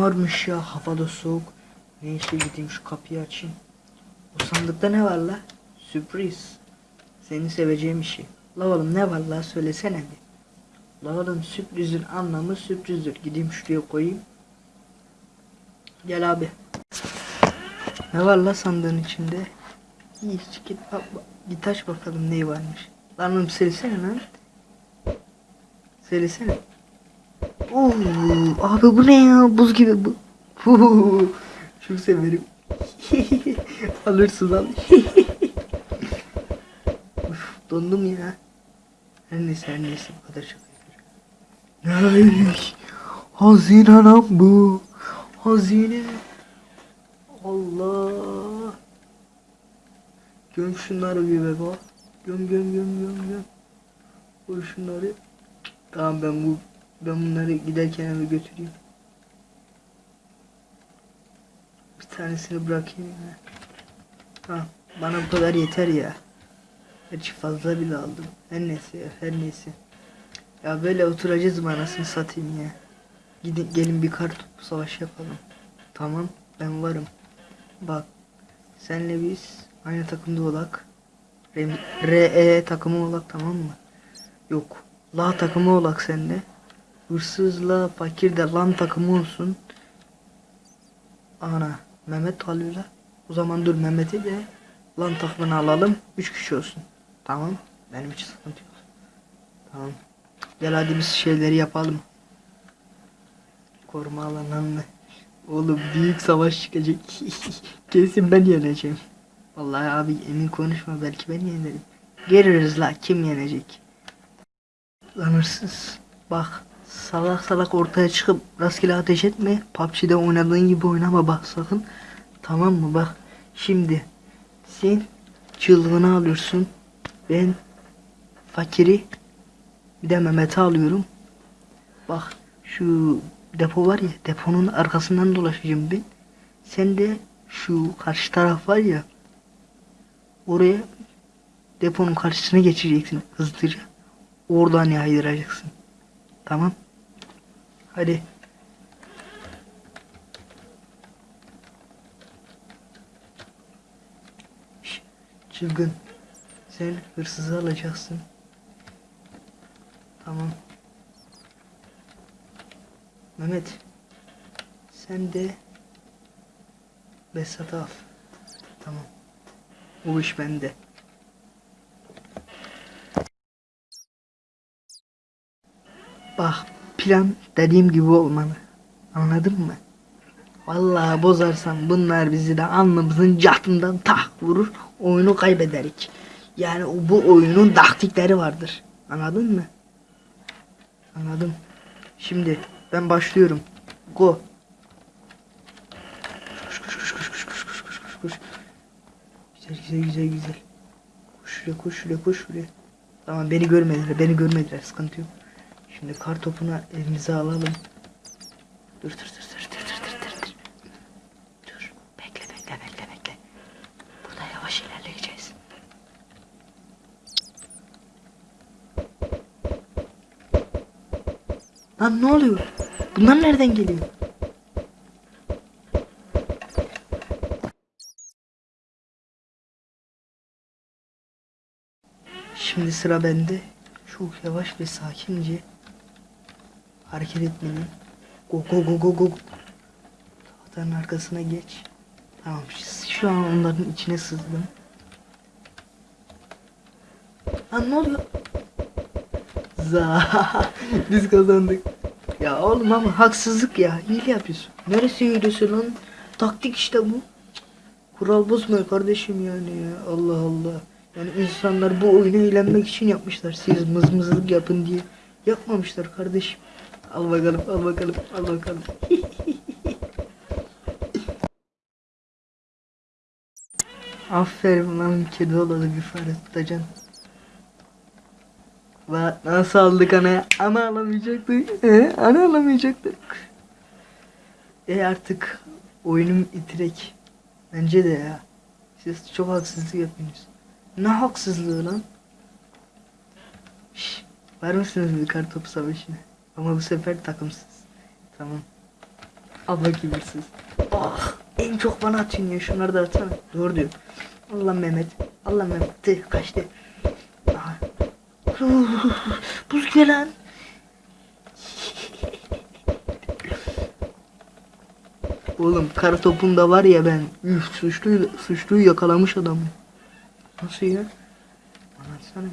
varmış ya havada soğuk. Neyse gideyim şu kapıyı açayım. Bu sandıkta ne var la? Sürpriz. Seni seveceğim işi. La oğlum ne var la söylesene bir. La oğlum sürprizin anlamı sürprizdir. Gideyim şuraya koyayım. Gel abi. Ne var la sandığın içinde? Hiç git bak, bak, git aç bakalım ne varmış. Lan oğlum söylesene lan. Söylesene. Oo, abi bu ne ya? Buz gibi bu. Huu, Çok severim. Alırsın al. Uf, dondum ya. Her neyse her neyse bu kadar çok Neymiş? Hazine lan bu. Hazine. Allah. Göm şunları bir be bak. Göm göm göm göm göm. Koy şunları. Tamam ben bu ben bunları giderken eve götüreyim. Bir tanesini bırakayım ya. Ha, bana bu kadar yeter ya. Gerçi fazla bile aldım. Her neyse ya, her neyse. Ya böyle oturacağız mı anasını satayım ya. Gidin gelin bir kart topu savaşı yapalım. Tamam ben varım. Bak senle biz aynı takımda olak. RE takımı olak tamam mı? Yok. La takımı olak sende. Hırsızla fakir de lan takımı olsun. Ana Mehmet kalıyor la. O zaman dur Mehmet'i de lan takımını alalım. Üç kişi olsun. Tamam. Benim için sıkıntı yok. Tamam. Gel hadi biz şeyleri yapalım. Koruma alanını. Oğlum büyük savaş çıkacak. Kesin ben yeneceğim. Vallahi abi emin konuşma belki ben yenerim. Görürüz la kim yenecek. Lan hırsız. Bak salak salak ortaya çıkıp rastgele ateş etme. PUBG'de oynadığın gibi oynama bak sakın. Tamam mı bak. Şimdi sen çılgını alıyorsun. Ben fakiri bir de Mehmet'i alıyorum. Bak şu depo var ya deponun arkasından dolaşacağım ben. Sen de şu karşı taraf var ya oraya deponun karşısına geçeceksin hızlıca. Oradan yaydıracaksın. Tamam. Hadi. Şş, Çılgın. Sen hırsızı alacaksın. Tamam. Mehmet. Sen de Besat'ı al. Tamam. O iş bende. Bak plan dediğim gibi olmalı. Anladın mı? Vallahi bozarsam bunlar bizi de alnımızın catından tak vurur. Oyunu kaybederik. Yani bu oyunun taktikleri vardır. Anladın mı? Anladım. Şimdi ben başlıyorum. Go. Koş koş koş koş koş koş koş koş koş koş. Güzel güzel güzel güzel. Koş şuraya koş şuraya koş şuraya. Tamam beni görmediler beni görmediler sıkıntı yok. Şimdi kar topunu elimize alalım. Dur dur dur dur dur dur dur dur. Dur bekle bekle bekle bekle. Burada yavaş ilerleyeceğiz. Lan ne oluyor? Bunlar nereden geliyor? Şimdi sıra bende. Çok yavaş ve sakince hareket etmeliyim. Go go go go go. Tahtanın arkasına geç. Tamam şu an onların içine sızdım. Lan ne oluyor? Za biz kazandık. Ya oğlum ama haksızlık ya. Hile yapıyorsun. Neresi hilesi lan? Taktik işte bu. Kural bozmuyor kardeşim yani ya. Allah Allah. Yani insanlar bu oyunu eğlenmek için yapmışlar. Siz mızmızlık yapın diye. Yapmamışlar kardeşim. Al bakalım, al bakalım, al bakalım. Aferin lan kedi olalı bir fare tutacaksın. Bak nasıl aldık ana? Ana alamayacaktık. He? Ana alamayacaktık. E artık oyunum itirek. Bence de ya. Siz çok haksızlık yapıyorsunuz. Ne haksızlığı lan? Şş, var mısınız bir kartopu savaşına? Ama bu sefer takımsız. Tamam. Bakayım hırsız. Ah en çok bana atıyorsun ya şunları da atsana. Doğru diyor. Allah Mehmet. Allah Mehmet. Tı, kaçtı. Aha. Buz lan. Oğlum kara topunda var ya ben. Üf suçluyu, suçluyu yakalamış adam. Nasıl ya? Anlatsana bir.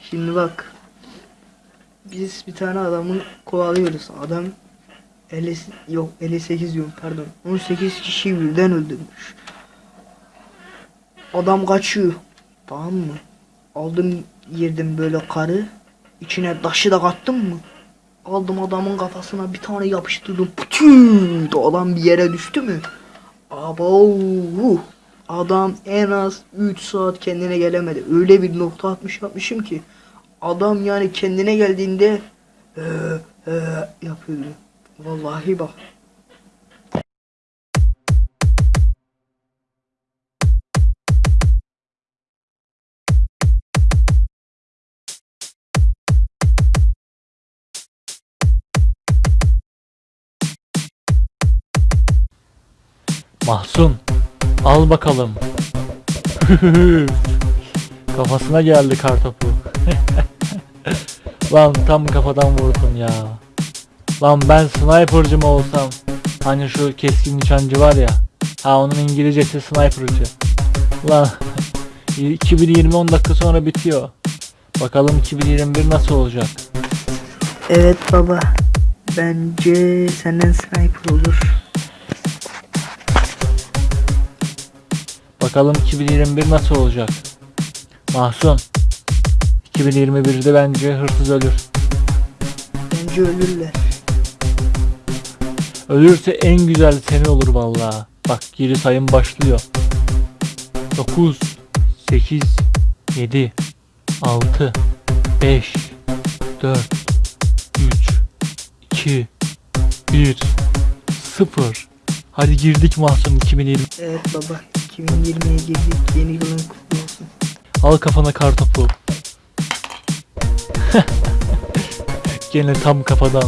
Şimdi bak. Biz bir tane adamı kovalıyoruz. Adam 50 yok 58 diyorum pardon. 18 kişiyi birden öldürmüş. Adam kaçıyor. Tamam mı? Aldım yerdim böyle karı. İçine taşı da kattım mı? Aldım adamın kafasına bir tane yapıştırdım. Pütüt! Adam bir yere düştü mü? Abo! Adam en az 3 saat kendine gelemedi. Öyle bir nokta atmış yapmışım ki. Adam yani kendine geldiğinde ee, ee, yapıyordu. Vallahi bak. Mahsun al bakalım. Kafasına geldi kartopu. Lan tam kafadan vurdum ya. Lan ben sniper'cı mı olsam? Hani şu keskin nişancı var ya. Ha onun İngilizcesi sniper'cı. Lan 2020 10 dakika sonra bitiyor. Bakalım 2021 nasıl olacak? Evet baba. Bence senden sniper olur. Bakalım 2021 nasıl olacak? Mahsun 2021'de bence hırsız ölür. Bence ölürler. Ölürse en güzel seni olur vallahi. Bak geri sayım başlıyor. 9 8 7 6 5 4 3 2 1 0 Hadi girdik Mahsun 2020. Evet baba. 2020'ye girdik. Yeni yılın kutlu olsun. Al kafana kartopu. Gene tam kafadan.